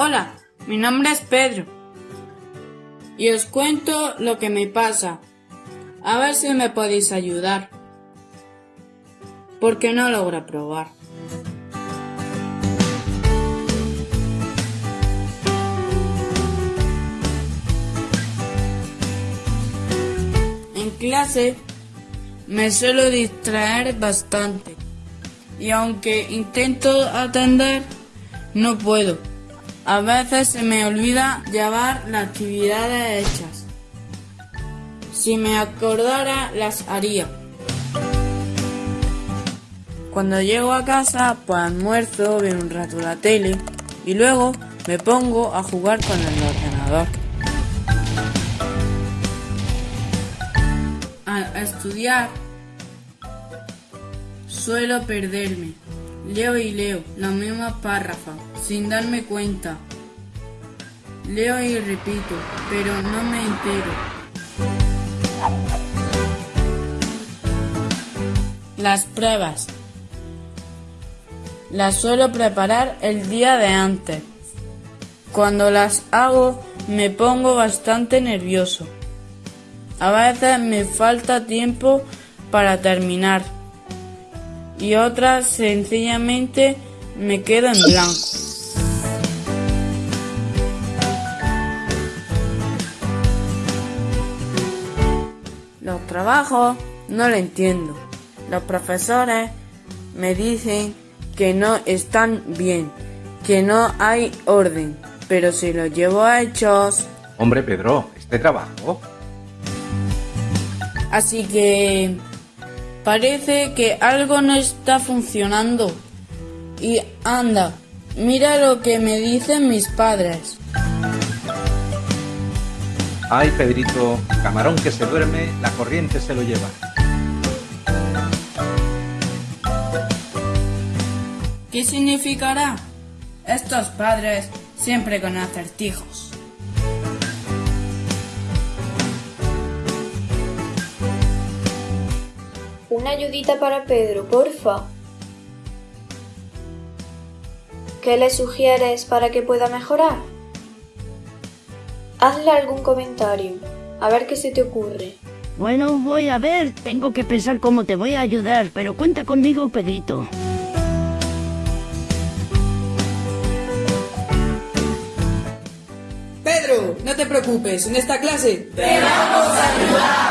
Hola, mi nombre es Pedro. Y os cuento lo que me pasa. A ver si me podéis ayudar. Porque no logro probar. En clase me suelo distraer bastante. Y aunque intento atender, no puedo. A veces se me olvida llevar las actividades hechas. Si me acordara, las haría. Cuando llego a casa, pues almuerzo, veo un rato la tele y luego me pongo a jugar con el ordenador. Al estudiar, suelo perderme. Leo y leo la misma párrafa sin darme cuenta. Leo y repito, pero no me entero. Las pruebas. Las suelo preparar el día de antes. Cuando las hago me pongo bastante nervioso. A veces me falta tiempo para terminar y otras sencillamente me quedo en blanco. Los trabajos no lo entiendo. Los profesores me dicen que no están bien, que no hay orden, pero si los llevo a hechos... Hombre, Pedro, este trabajo. Así que parece que algo no está funcionando. Y anda, mira lo que me dicen mis padres. Ay, Pedrito, camarón que se duerme, la corriente se lo lleva. ¿Qué significará? Estos padres siempre con acertijos. Una ayudita para Pedro, porfa. ¿Qué le sugieres para que pueda mejorar? Hazle algún comentario, a ver qué se te ocurre. Bueno, voy a ver, tengo que pensar cómo te voy a ayudar, pero cuenta conmigo, Pedrito. Pedro, no te preocupes, en esta clase ¡Te vamos a ayudar!